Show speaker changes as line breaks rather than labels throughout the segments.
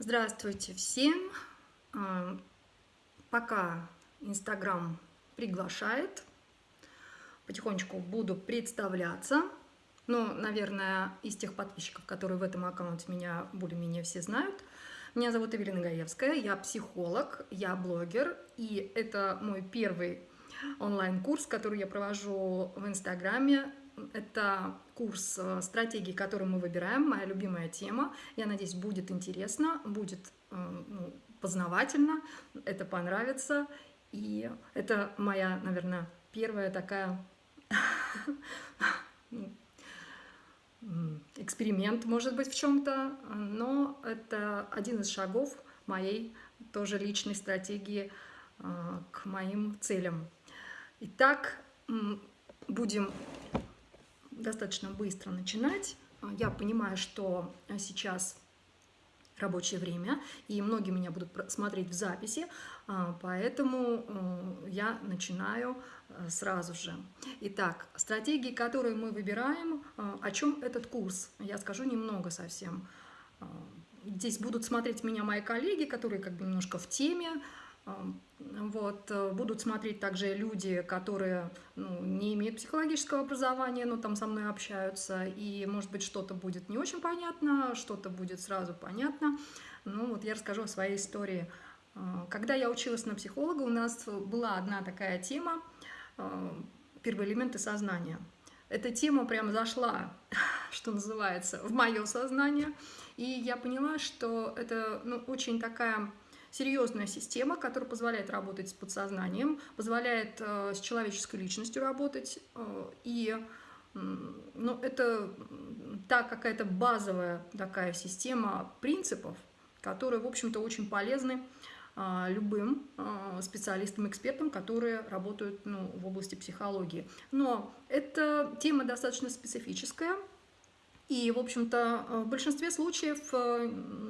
Здравствуйте всем! А, пока Инстаграм приглашает, потихонечку буду представляться. Ну, наверное, из тех подписчиков, которые в этом аккаунте меня более-менее все знают. Меня зовут Эвелина Гаевская, я психолог, я блогер, и это мой первый онлайн-курс, который я провожу в Инстаграме это курс э, стратегии, который мы выбираем, моя любимая тема. Я надеюсь, будет интересно, будет э, ну, познавательно, это понравится. И это моя, наверное, первая такая эксперимент, может быть, в чем-то, но это один из шагов моей тоже личной стратегии э, к моим целям. Итак, будем достаточно быстро начинать. Я понимаю, что сейчас рабочее время, и многие меня будут смотреть в записи, а, поэтому э, я начинаю э, сразу же. Итак, стратегии, которые мы выбираем, э, о чем этот курс? Я скажу немного совсем. Здесь будут смотреть меня мои коллеги, которые как бы немножко в теме, вот, э, будут смотреть также люди, которые ну, не имеют психологического образования, но там со мной общаются, и, может быть, что-то будет не очень понятно, что-то будет сразу понятно. Ну, вот я расскажу о своей истории. Э, когда я училась на психолога, у нас была одна такая тема э, «Первые элементы сознания». Эта тема прям зашла, что называется, в мое сознание, и я поняла, что это ну, очень такая серьезная система, которая позволяет работать с подсознанием, позволяет э, с человеческой личностью работать. Э, и ну, это та какая-то базовая такая система принципов, которые, в общем-то, очень полезны э, любым специалистам, экспертам, которые работают ну, в области психологии. Но эта тема достаточно специфическая, и, в общем-то, в большинстве случаев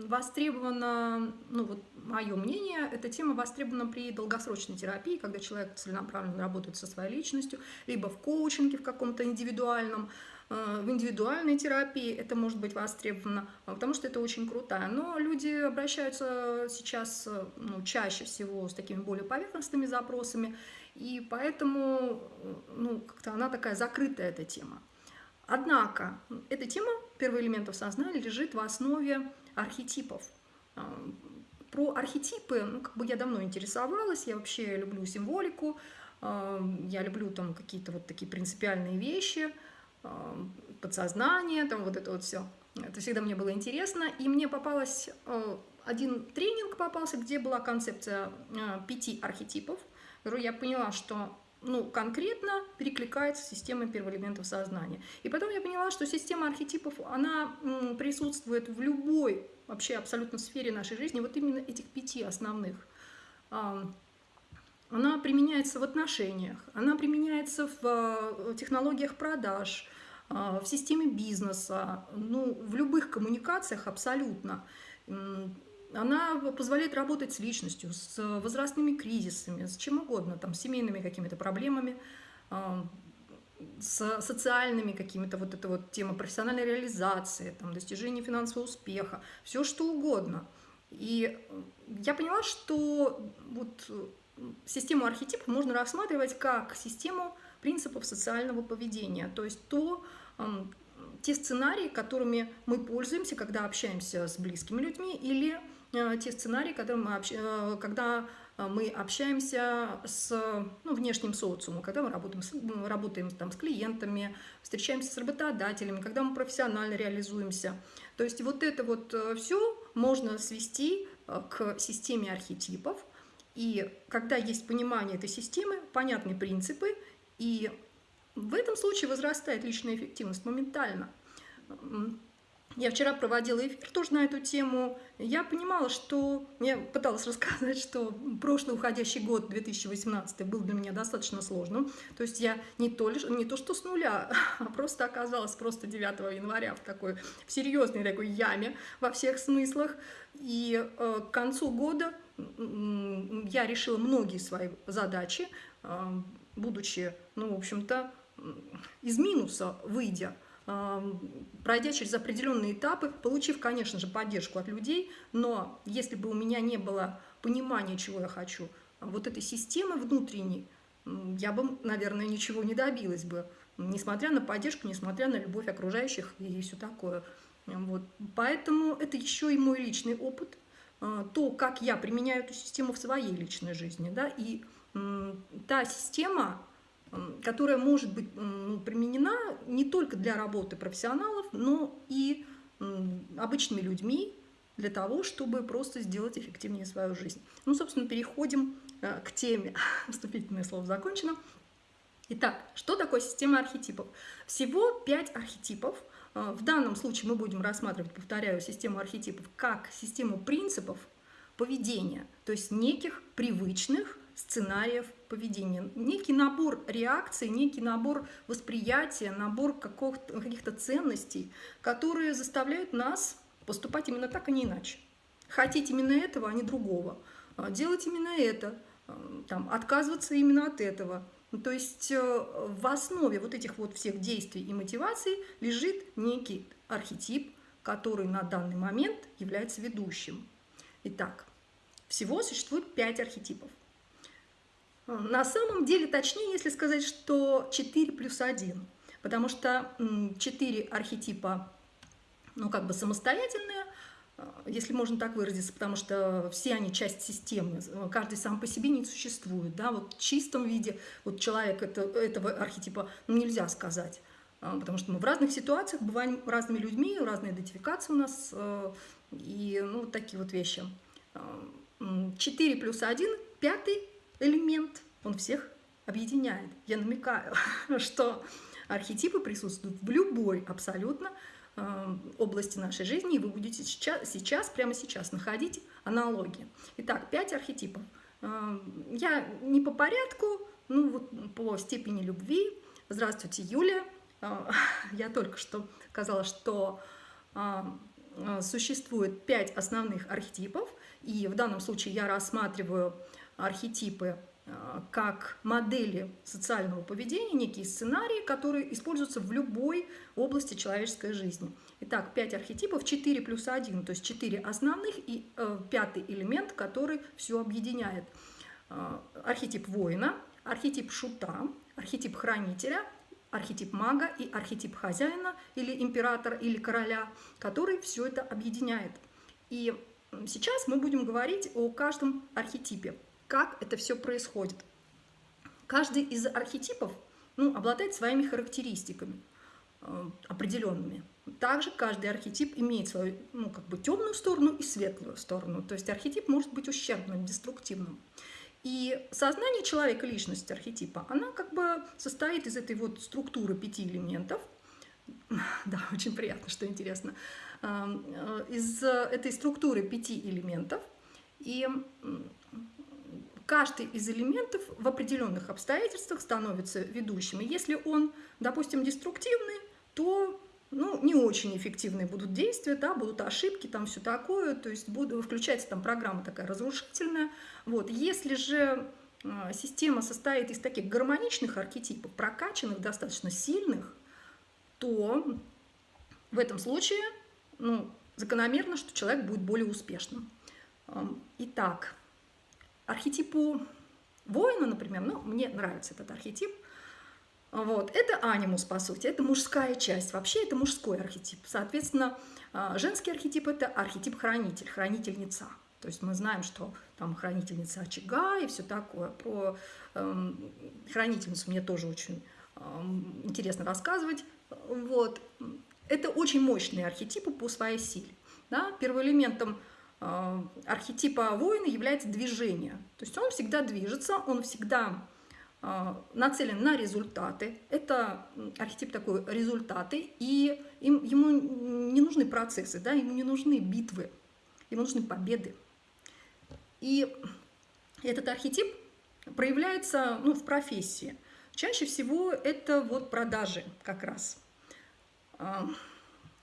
востребована, ну вот мое мнение, эта тема востребована при долгосрочной терапии, когда человек целенаправленно работает со своей личностью, либо в коучинге в каком-то индивидуальном, э, в индивидуальной терапии это может быть востребовано, потому что это очень крутая. Но люди обращаются сейчас ну, чаще всего с такими более поверхностными запросами, и поэтому ну, как-то она такая закрытая, эта тема. Однако эта тема первоэлементов сознания лежит в основе архетипов. Э, про архетипы, ну, как бы я давно интересовалась, я вообще люблю символику, э, я люблю там какие-то вот такие принципиальные вещи, э, подсознание, там вот это вот все. Это всегда мне было интересно, и мне попалась один тренинг попался, где была концепция пяти архетипов, я поняла, что ну, конкретно перекликается с системой первоэлементов сознания. И потом я поняла, что система архетипов, она присутствует в любой вообще абсолютно сфере нашей жизни, вот именно этих пяти основных. Она применяется в отношениях, она применяется в э, технологиях продаж, а, в системе бизнеса, ну, в любых коммуникациях абсолютно она позволяет работать с личностью, с возрастными кризисами, с чем угодно, там, с семейными какими-то проблемами, с социальными какими-то, вот эта вот тема профессиональной реализации, там, достижения финансового успеха, все что угодно. И я поняла, что вот систему архетипов можно рассматривать как систему принципов социального поведения, то есть то, те сценарии, которыми мы пользуемся, когда общаемся с близкими людьми или Э, те сценарии, которые мы общ... Э, когда э, мы общаемся с ну, внешним социумом, когда мы работаем, с, работаем там, с клиентами, встречаемся с работодателями, когда мы профессионально реализуемся. То есть вот это вот все можно свести к системе архетипов. И когда есть понимание этой системы, понятны принципы, и в этом случае возрастает личная эффективность моментально. Я вчера проводила эфир тоже на эту тему. Я понимала, что... Я пыталась рассказать, что прошлый уходящий год, 2018, был для меня достаточно сложным. То есть я не то, лишь, не то что с нуля, а просто оказалась просто 9 января в такой в серьезной такой яме во всех смыслах. И э, к концу года я решила многие свои задачи, э, будучи, ну, в общем-то, из минуса выйдя, пройдя через определенные этапы, получив, конечно же, поддержку от людей, но если бы у меня не было понимания, чего я хочу, вот этой системы внутренней, я бы, наверное, ничего не добилась бы, несмотря на поддержку, несмотря на любовь окружающих и все такое. Вот. Поэтому это еще и мой личный опыт, а, то, как я применяю эту систему в своей личной жизни. Да? И та система, которая может быть ну, применена не только для работы профессионалов, но и обычными людьми, для того, чтобы просто сделать эффективнее свою жизнь. Ну, собственно, переходим э, к теме. Вступительное слово закончено. Итак, что такое система архетипов? Всего пять архетипов. Э, в данном случае мы будем рассматривать, повторяю, систему архетипов как систему принципов поведения, то есть неких привычных сценариев поведения, некий набор реакций, некий набор восприятия, набор каких-то ценностей, которые заставляют нас поступать именно так, а не иначе. Хотеть именно этого, а не другого. А, делать именно это, а, там, отказываться именно от этого. Ну, то есть э, в основе вот этих вот всех действий и мотиваций лежит некий архетип, который на данный момент является ведущим. Итак, всего существует пять архетипов. А, на самом деле, точнее, если сказать, что 4 плюс 1, потому что 4 архетипа ну, как бы самостоятельные, э, если можно так выразиться, потому что все они часть системы, каждый сам по себе не существует, да, вот в чистом виде вот человек это, этого архетипа ну, нельзя сказать, э, потому что мы в разных ситуациях бываем разными людьми, разные идентификации у нас, э, и ну, вот такие вот вещи. 4 плюс 1, пятый элемент, он всех объединяет. Я намекаю, что архетипы присутствуют в любой абсолютно Э, области нашей жизни, и вы будете сейчас, сейчас, прямо сейчас находить аналогии. Итак, пять архетипов. Э, я не по порядку, ну вот по степени любви. Здравствуйте, Юля. Э, я только что сказала, что существует пять основных архетипов, и в данном случае я рассматриваю архетипы Э, как модели социального поведения, некие сценарии, которые используются в любой области человеческой жизни. Итак, 5 архетипов, 4 плюс 1, то есть 4 основных и э, пятый элемент, который все объединяет. Э, архетип воина, архетип шута, архетип хранителя, архетип мага и архетип хозяина или императора или короля, который все это объединяет. И сейчас мы будем говорить о каждом архетипе как это все происходит. Каждый из архетипов ну, обладает своими характеристиками э, определенными. Также каждый архетип имеет свою ну, как бы темную сторону и светлую сторону. То есть архетип может быть ущербным, деструктивным. И сознание человека, личность архетипа, она как бы состоит из этой вот структуры пяти элементов. Да, очень приятно, что интересно. Эм, э, из этой структуры пяти элементов. И каждый из элементов в определенных обстоятельствах становится ведущим. И если он, допустим, деструктивный, то ну, не очень эффективные будут действия, да, будут ошибки, там все такое, то есть буду, включается там программа такая разрушительная. Вот. Если же э, система состоит из таких гармоничных архетипов, прокачанных, достаточно сильных, то в этом случае ну, закономерно, что человек будет более успешным. Итак, архетипу воина, например, ну, мне нравится этот архетип, вот, это анимус, по сути, это мужская часть, вообще это мужской архетип. Соответственно, а, женский архетип – это архетип хранитель, хранительница. То есть мы знаем, что там хранительница очага и все такое. Про эм, хранительницу мне тоже очень эм, интересно рассказывать. Вот. Это очень мощные архетипы по своей силе. Да? Первоэлементом архетипа воина является движение. То есть он всегда движется, он всегда э, нацелен на результаты. Это архетип такой результаты, и им, ему не нужны процессы, да, ему не нужны битвы, ему нужны победы. И этот архетип проявляется ну, в профессии. Чаще всего это вот продажи как раз.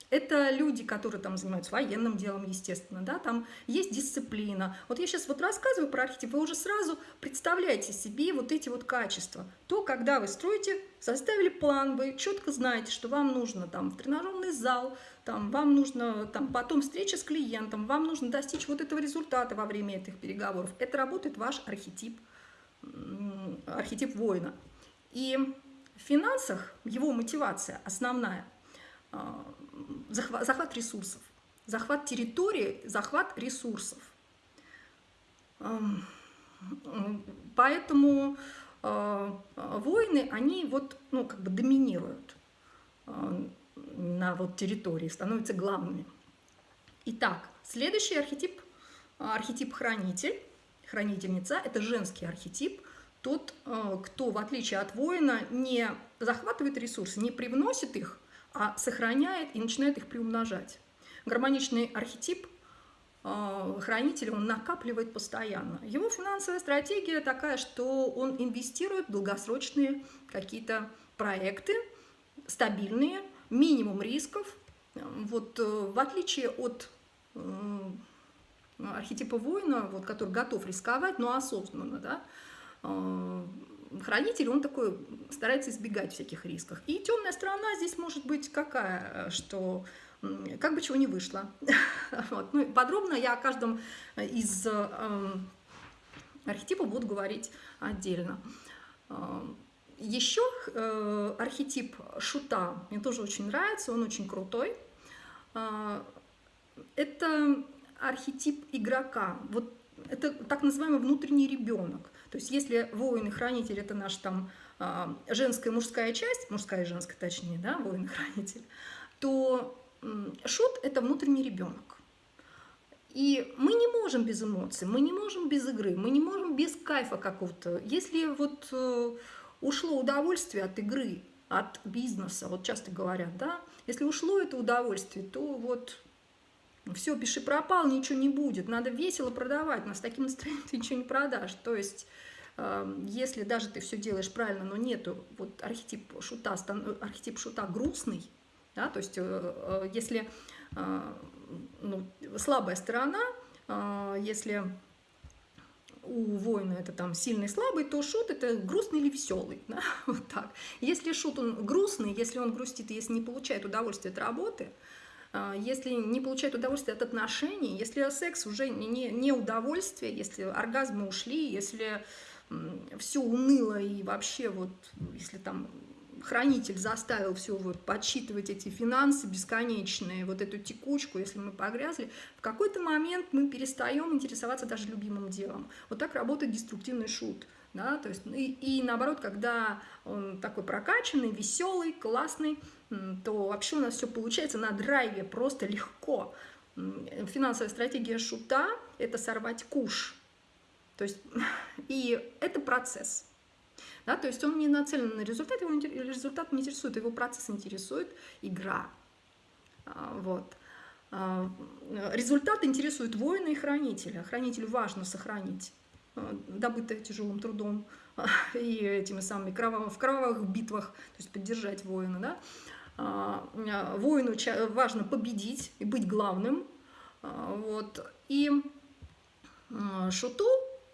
Это люди, которые там занимаются военным делом, естественно, да, там есть дисциплина. Вот я сейчас вот рассказываю про архетип, вы уже сразу представляете себе вот эти вот качества. То, когда вы строите, составили план, вы четко знаете, что вам нужно там в тренажерный зал, там, вам нужно там, потом встреча с клиентом, вам нужно достичь вот этого результата во время этих переговоров. Это работает ваш архетип, архетип воина. И в финансах его мотивация основная а, – захват, захват ресурсов. Захват территории, захват ресурсов. Поэтому а, воины, они вот, ну, как бы доминируют а, на вот территории, становятся главными. Итак, следующий архетип, архетип хранитель, хранительница, это женский архетип, тот, э, кто, в отличие от воина, не захватывает ресурсы, не привносит их, а сохраняет и начинает их приумножать. Гармоничный архетип э, хранителя, он накапливает постоянно. Его финансовая стратегия такая, что он инвестирует в долгосрочные какие-то проекты, стабильные, минимум рисков. Вот э, в отличие от архетипа воина, вот, который готов рисковать, но осознанно, да, Э, хранитель, он такой старается избегать всяких рисков. И темная сторона здесь может быть какая, что как бы чего не вышло. вот. ну, подробно я о каждом из э, архетипов буду говорить отдельно. Э, еще э, архетип шута мне тоже очень нравится, он очень крутой. Э, это архетип игрока. Вот это так называемый внутренний ребенок. То есть если воин и хранитель – это наша там а, женская и мужская часть, мужская и женская точнее, да, воин и хранитель, то шут – это внутренний ребенок. И мы не можем без эмоций, мы не можем без игры, мы не можем без кайфа какого-то. Если вот э, ушло удовольствие от игры, от бизнеса, вот часто говорят, да, если ушло это удовольствие, то вот все, пиши пропал, ничего не будет, надо весело продавать, но с таким настроением ты ничего не продашь. То есть, эм, если даже ты все делаешь правильно, но нету, вот архетип шута, архетип шута грустный, да, то есть, э, э, если э, ну, слабая сторона, если у воина это там сильный, слабый, то шут это грустный или веселый, да? вот так. Если шут он грустный, если он грустит, если не получает удовольствие от работы, если не получает удовольствие от отношений, если секс уже не, не удовольствие, если оргазмы ушли, если все уныло и вообще вот, если там хранитель заставил все вот подсчитывать эти финансы бесконечные, вот эту текучку, если мы погрязли, в какой-то момент мы перестаем интересоваться даже любимым делом. Вот так работает деструктивный шут. Да, то есть, и, и наоборот, когда он такой прокачанный, веселый, классный, то вообще у нас все получается на драйве, просто легко. Финансовая стратегия шута – это сорвать куш. То есть, и это процесс. Да, то есть он не нацелен на результат, его результат не интересует, его процесс интересует, игра. А, вот. А, результат интересует воина и хранителя. Хранителю важно сохранить а, добытое тяжелым трудом и этими самыми кровавых, в кровавых битвах, то есть поддержать воина. Да? А, а, воину важно победить и быть главным. А, вот. И шуту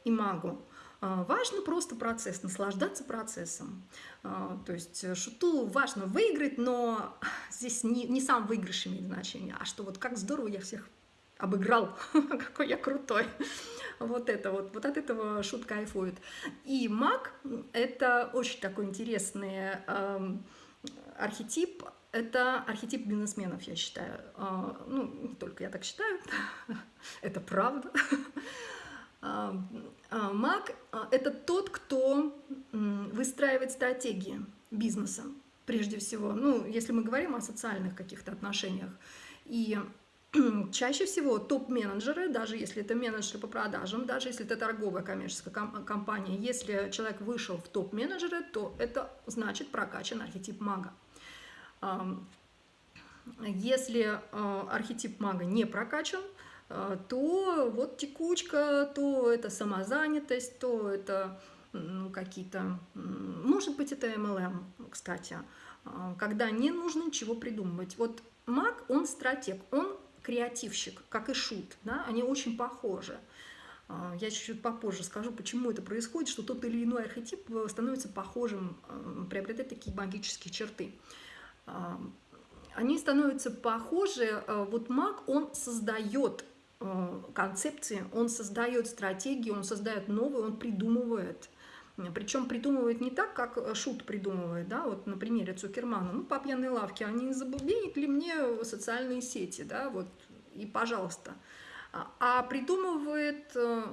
и магу важно просто процесс, наслаждаться процессом. То есть шуту важно выиграть, но здесь не, не сам выигрыш имеет значение, а что вот как здорово я всех обыграл, какой я крутой. Вот это вот, вот от этого шут кайфует. И маг – это очень такой интересный эм, архетип – это архетип бизнесменов, я считаю. А, ну, не только я так считаю, это правда. А, а, маг – это тот, кто выстраивает стратегии бизнеса, прежде всего. Ну, если мы говорим о социальных каких-то отношениях. И чаще всего топ-менеджеры, даже если это менеджеры по продажам, даже если это торговая коммерческая компания, если человек вышел в топ-менеджеры, то это значит прокачан архетип мага. Если а, архетип мага не прокачан, а, то вот текучка, то это самозанятость, то это ну, какие-то, может быть, это MLM, кстати, а, когда не нужно ничего придумывать. Вот маг, он стратег, он креативщик, как и шут, да, они очень похожи. Я чуть-чуть попозже скажу, почему это происходит, что тот или иной архетип э, становится похожим, приобретает такие магические черты. А, они становятся похожи, э, вот маг, он создает концепции, он создает стратегии, он создает новые, он придумывает. Причем придумывает не так, как Шут придумывает, да, вот на примере Цукермана. Ну, по пьяной лавке, они не забубенят ли мне социальные сети, да, вот, и пожалуйста а придумывает э,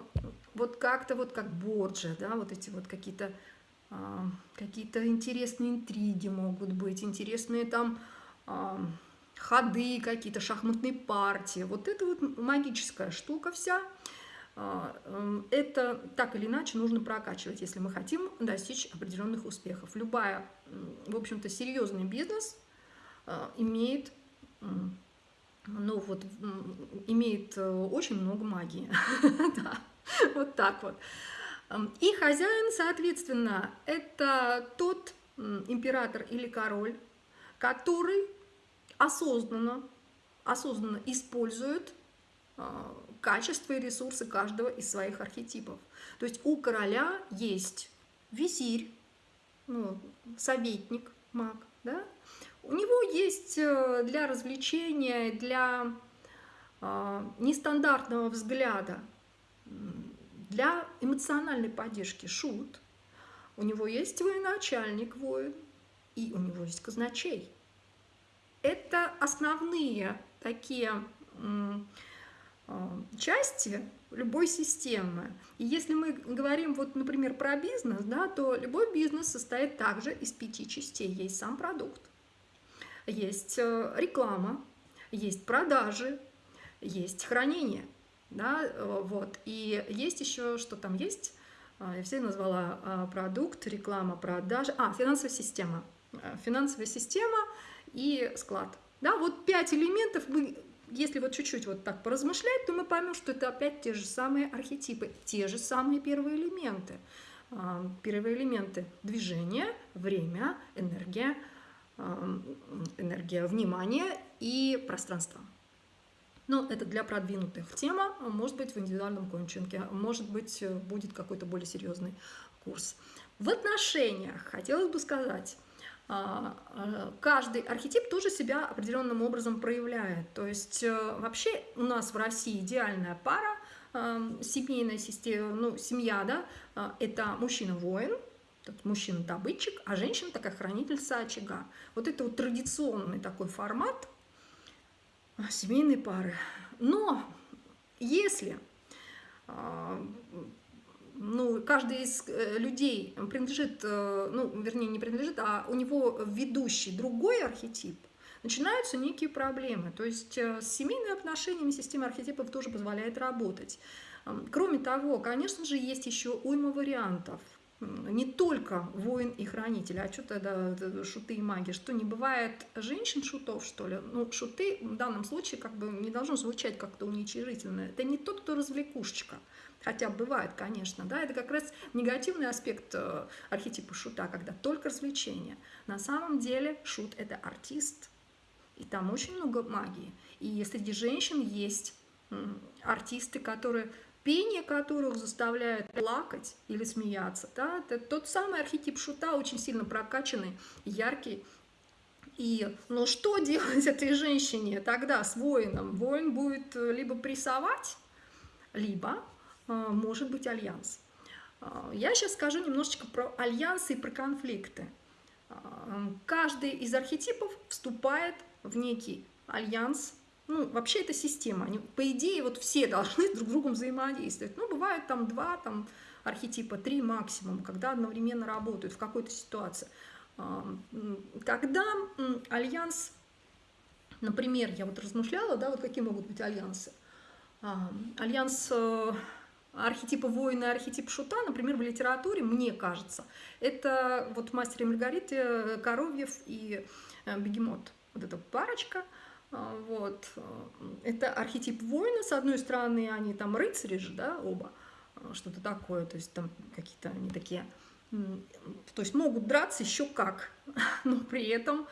вот как-то вот как Борджа, да, вот эти вот какие-то а, какие-то интересные интриги могут быть, интересные там а, ходы какие-то, шахматные партии. Вот это вот магическая штука вся. А, эм, это так или иначе нужно прокачивать, если мы хотим достичь определенных успехов. Любая, в общем-то, серьезный бизнес имеет ну вот, имеет э, очень много магии. вот так вот. И хозяин, соответственно, это тот император или король, который осознанно, осознанно использует а, качества и ресурсы каждого из своих архетипов. То есть у короля есть визирь, ну, советник, маг, да? У него есть э, для развлечения, для э, нестандартного взгляда, для эмоциональной поддержки шут. У него есть военачальник воин, и у него есть казначей. Это основные такие э, части любой системы. И если мы говорим, вот, например, про бизнес, да, то любой бизнес состоит также из пяти частей. Есть сам продукт, есть э, реклама, есть продажи, есть хранение. Да, э, вот. И есть еще, что там есть, а, я все назвала а, продукт, реклама, продажи, а, финансовая система. Э, финансовая система и склад. Да, вот пять элементов, мы, если вот чуть-чуть вот так поразмышлять, то мы поймем, что это опять те же самые архетипы, те же самые первые элементы. А, первые элементы – движение, время, энергия, энергия внимания и пространства. Но это для продвинутых тема, может быть, в индивидуальном коучинге, может быть, будет какой-то более серьезный курс. В отношениях хотелось бы сказать, а, а, каждый архетип тоже себя определенным образом проявляет. То есть э, вообще у нас в России идеальная пара, семейная система, ну, семья, да, а, это мужчина-воин, мужчина-добытчик, а женщина такая хранительница очага. Вот это вот традиционный такой формат а, семейной пары. Но если а, ну, каждый из э, людей принадлежит, э, ну, вернее, не принадлежит, а у него ведущий другой архетип, начинаются некие проблемы. То есть э, с семейными отношениями система архетипов тоже позволяет работать. Кроме того, конечно же, есть еще уйма вариантов – не только воин и хранитель, а что тогда шуты и маги? Что не бывает женщин-шутов, что ли? Ну, шуты в данном случае как бы не должно звучать как-то уничижительно. Это не тот, кто развлекушечка. Хотя бывает, конечно, да, это как раз негативный аспект э, архетипа шута, когда только развлечение. На самом деле шут – это артист, и там очень много магии. И среди женщин есть артисты, которые пение которых заставляет плакать или смеяться. Да? Это тот самый архетип шута, очень сильно прокачанный, яркий. И ну что делать этой женщине тогда с воином? Воин будет э, либо прессовать, либо э, может быть альянс. Э, я сейчас скажу немножечко про альянсы и про конфликты. Каждый из архетипов вступает в некий альянс ну, вообще это система. Они, по идее, вот все должны друг с другом взаимодействовать. Ну, бывает там два там, архетипа, три максимум, когда одновременно работают в какой-то ситуации. Когда альянс, например, я вот размышляла, да, вот какие могут быть альянсы. Альянс э, архетипа воина и архетип шута, например, в литературе, мне кажется, это вот «Мастер и Маргарита», э, Коровьев и э, Бегемот. Вот эта парочка – а, вот. Это архетип воина, с одной стороны, они там рыцари же, да, оба, а, что-то такое, то есть там какие-то они такие, то есть могут драться еще как, но при этом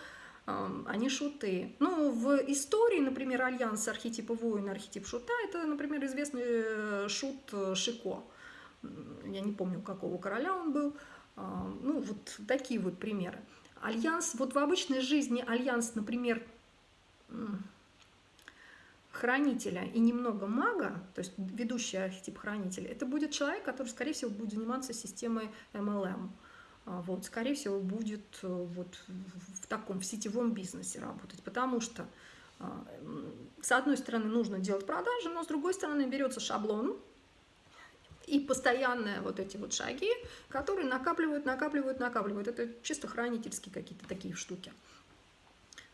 они шуты. Ну, в истории, например, альянс архетипа воина, архетип шута, это, например, известный э, шут э, Шико. Я не помню, какого короля он был. Ну, вот такие вот примеры. Альянс, вот в обычной жизни альянс, например, хранителя и немного мага, то есть ведущий архетип хранителя, это будет человек, который, скорее всего, будет заниматься системой MLM. А, вот, скорее всего, будет э, вот в таком, в сетевом бизнесе работать, потому что а, с одной стороны нужно делать продажи, но с другой стороны берется шаблон и постоянные вот эти вот шаги, которые накапливают, накапливают, накапливают. Это чисто хранительские какие-то такие штуки.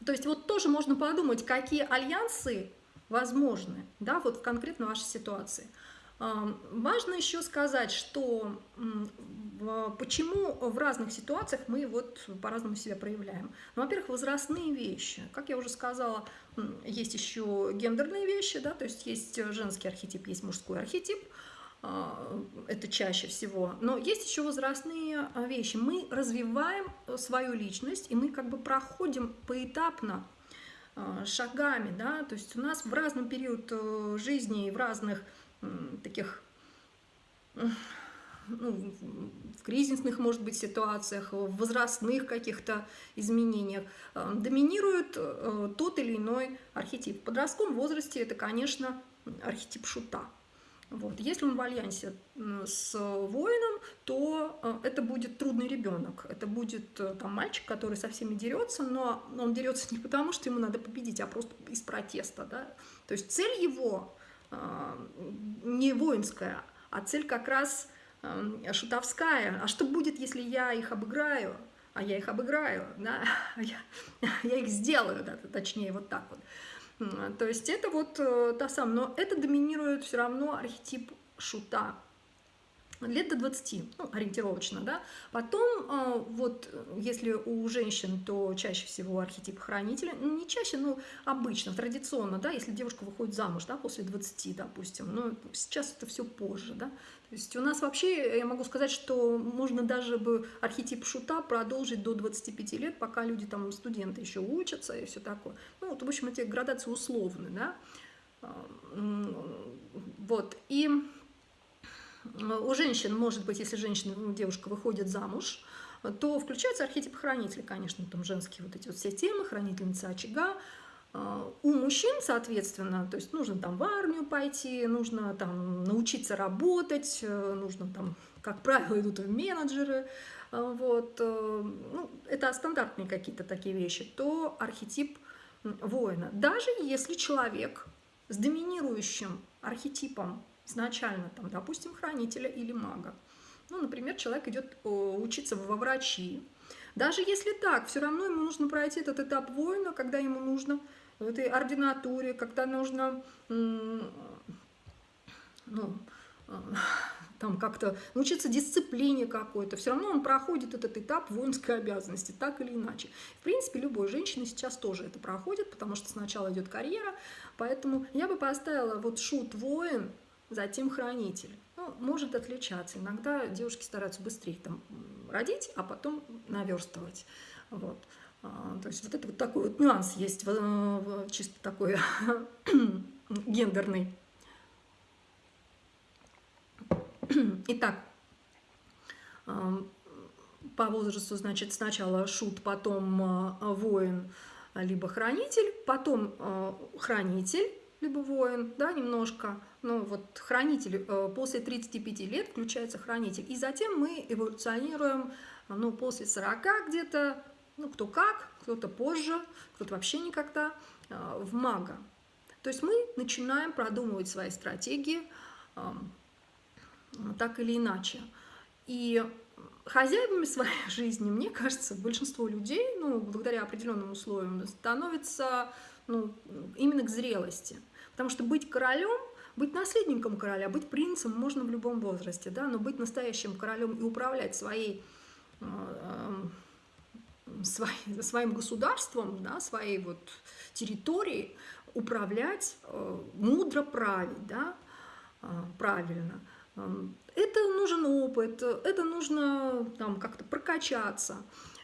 То есть вот тоже можно подумать, какие альянсы возможны, да, вот в конкретно вашей ситуации – Важно еще сказать, что почему в разных ситуациях мы вот по-разному себя проявляем. Ну, во-первых, возрастные вещи. Как я уже сказала, есть еще гендерные вещи, да, то есть есть женский архетип, есть мужской архетип, это чаще всего. Но есть еще возрастные а, вещи. Мы развиваем свою личность, и мы как бы проходим поэтапно а, шагами, да, то есть у нас в разный период э, жизни и в разных таких ну, в кризисных, может быть, ситуациях, в возрастных каких-то изменениях, э, доминирует э, тот или иной архетип. В подростковом возрасте это, конечно, архетип шута. Вот. Если он в альянсе с воином, то э, это будет трудный ребенок. Это будет там, мальчик, который со всеми дерется, но он дерется не потому, что ему надо победить, а просто из протеста. Да? То есть цель его а, не воинская, а цель как раз шутовская. А что будет, если я их обыграю? А я их обыграю, да? я, я их сделаю, да, точнее, вот так вот. То есть это вот э, та самая, но это доминирует все равно архетип шута лет до 20, ну, ориентировочно, да. Потом, а, вот, если у женщин, то чаще всего архетип хранителя, ну, не чаще, но обычно, традиционно, да, если девушка выходит замуж, да, после 20, допустим, но сейчас это все позже, да. То есть у нас вообще, я могу сказать, что можно даже бы архетип шута продолжить до 25 лет, пока люди там, студенты еще учатся и все такое. Ну, вот, в общем, эти градации условны, да. А, вот, и у женщин, может быть, если женщина, ну, девушка выходит замуж, то включается архетип хранителя, конечно, там женские вот эти вот все темы, хранительница очага. А, у мужчин, соответственно, то есть нужно там в армию пойти, нужно там научиться работать, э, нужно там, как правило, идут в менеджеры, вот, э, ну, это стандартные какие-то такие вещи, то архетип воина. Даже если человек с доминирующим архетипом изначально, там, допустим, хранителя или мага. Ну, например, человек идет э, учиться во врачи. Даже если так, все равно ему нужно пройти этот этап воина, когда ему нужно в этой ординатуре, когда нужно ну, э, там как-то научиться дисциплине какой-то. Все равно он проходит этот этап воинской обязанности, так или иначе. В принципе, любой женщина сейчас тоже это проходит, потому что сначала идет карьера. Поэтому я бы поставила вот шут воин затем хранитель. Ну, может отличаться. Иногда девушки стараются быстрее там родить, а потом наверстывать. Вот. А, то есть вот это вот такой вот нюанс есть, чисто такой гендерный. Итак, по возрасту, значит, сначала шут, потом а, воин, либо хранитель, потом а, хранитель, либо воин, да, немножко, ну вот хранитель, э, после 35 лет включается хранитель, и затем мы эволюционируем, ну, после 40 где-то, ну, кто как, кто-то позже, кто-то вообще никогда, э, в мага. То есть мы начинаем продумывать свои стратегии так или иначе. И хозяевами своей жизни, мне кажется, большинство людей, ну, благодаря определенным условиям, становится ну, именно к зрелости. Потому что быть королем, быть наследником короля, быть принцем можно в любом возрасте, да, но быть настоящим королем и управлять своей, э, э, своей, своим государством, да, своей вот территорией, управлять, э, мудро править, да, правильно. Это нужен опыт, это нужно там как-то прокачаться.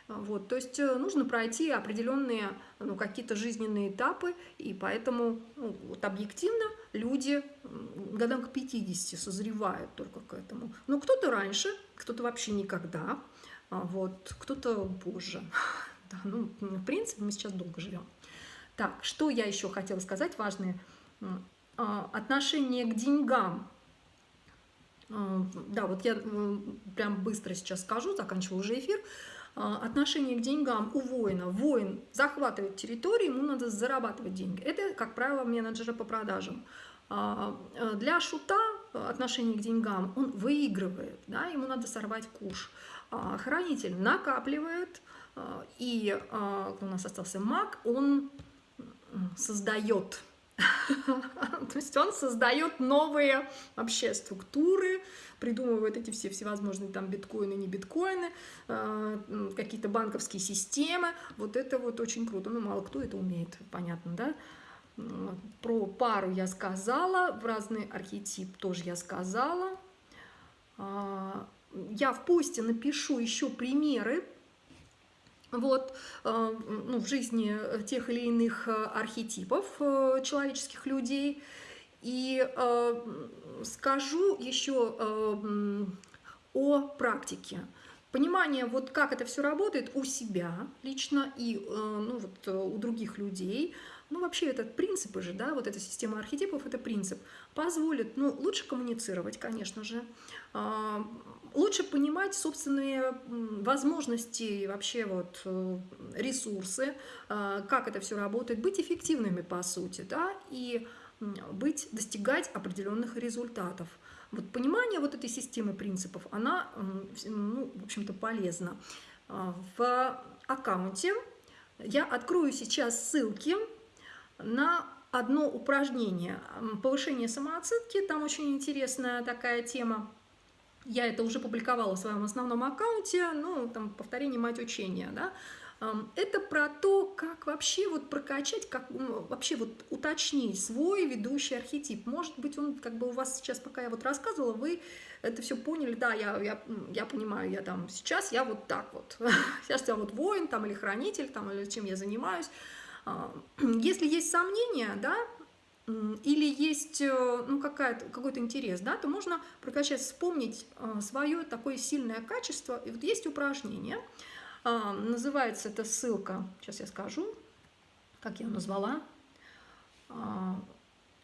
Вот, то есть э, нужно пройти определенные ну, какие-то жизненные этапы, и поэтому ну, вот объективно люди годам к 50 созревают только к этому. Но кто-то раньше, кто-то вообще никогда, а вот, кто-то позже. Да, ну, в принципе, мы сейчас долго живем. Так, что я еще хотела сказать важное? А, отношение к деньгам. А, да, вот я прям быстро сейчас скажу, заканчиваю уже эфир. А, отношение к деньгам у воина. Воин захватывает территорию, ему надо зарабатывать деньги. Это, как правило, менеджеры по продажам. Для шута отношение к деньгам, он выигрывает, да, ему надо сорвать куш. Хранитель накапливает, и у нас остался маг, он создает То есть он создает новые вообще структуры, придумывает эти все всевозможные там биткоины, не биткоины, а, какие-то банковские системы. Вот это вот очень круто. Ну, мало кто это умеет, понятно, да? Про пару я сказала, в разный архетип тоже я сказала. А, я в посте напишу еще примеры вот, э, ну, в жизни тех или иных э, архетипов э, человеческих людей. И скажу еще о практике. Понимание, вот как это все работает у себя лично и ну, вот, у других людей. Ну, вообще, этот принципы же, да, вот эта система архетипов, это принцип, позволит, ну, лучше коммуницировать, конечно же, лучше понимать собственные возможности и вообще вот э, ресурсы, а, как это все работает, быть эффективными по сути, да, и быть, достигать определенных результатов. Вот понимание вот этой системы принципов, она, ну, в общем-то, полезна. А, в аккаунте я открою сейчас ссылки на одно упражнение повышение самооценки, там очень интересная такая тема, я это уже публиковала в своем основном аккаунте, ну, там, повторение мать учения, да, это про то, как вообще вот прокачать, как вообще вот уточнить свой ведущий архетип. Может быть, он как бы у вас сейчас, пока я вот рассказывала, вы это все поняли, да, я, я, я понимаю, я там сейчас, я вот так вот, сейчас я вот воин там или хранитель там или чем я занимаюсь. Если есть сомнения, да, или есть э, ну, какой-то интерес, да, то можно прокачать, вспомнить э, свое такое сильное качество. И вот есть упражнение, а, называется эта ссылка, сейчас я скажу, как я назвала, а,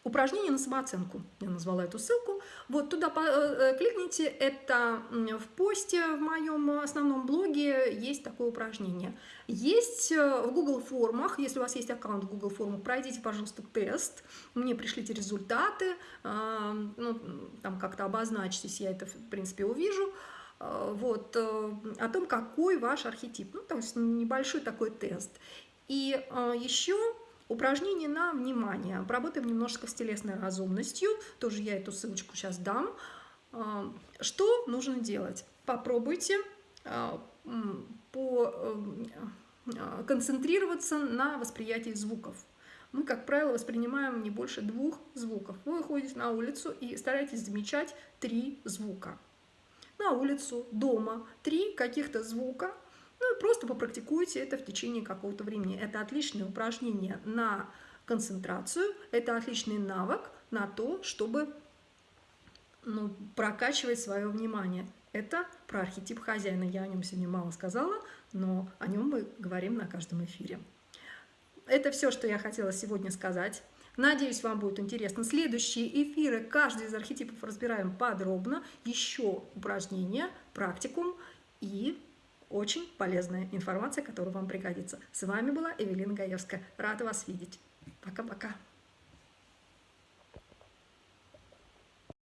упражнение на самооценку. Я назвала эту ссылку. Вот туда э, э, кликните, это в посте в моем основном блоге есть такое упражнение. Есть э, в Google формах, если у вас есть аккаунт в Google формах, пройдите, пожалуйста, тест, мне пришлите результаты, ну, там как-то обозначьтесь, я это, в принципе, увижу вот, о том, какой ваш архетип. Ну, есть небольшой такой тест. И еще Упражнение на внимание. Поработаем немножко с телесной разумностью. Тоже я эту ссылочку сейчас дам. А, что нужно делать? Попробуйте а, по, а, концентрироваться на восприятии звуков. Мы, как правило, воспринимаем не больше двух звуков. Вы выходите на улицу и старайтесь замечать три звука. На улицу, дома, три каких-то звука, ну и просто попрактикуйте это в течение какого-то времени. Это отличное упражнение на концентрацию, это отличный навык на то, чтобы ну, прокачивать свое внимание. Это про архетип хозяина. Я о нем сегодня мало сказала, но о нем мы говорим на каждом эфире. Это все, что я хотела сегодня сказать. Надеюсь, вам будет интересно. Следующие эфиры, каждый из архетипов разбираем подробно. Еще упражнения, практикум и очень полезная информация, которая вам пригодится. С вами была Эвелина Гаевская. Рада вас видеть. Пока-пока.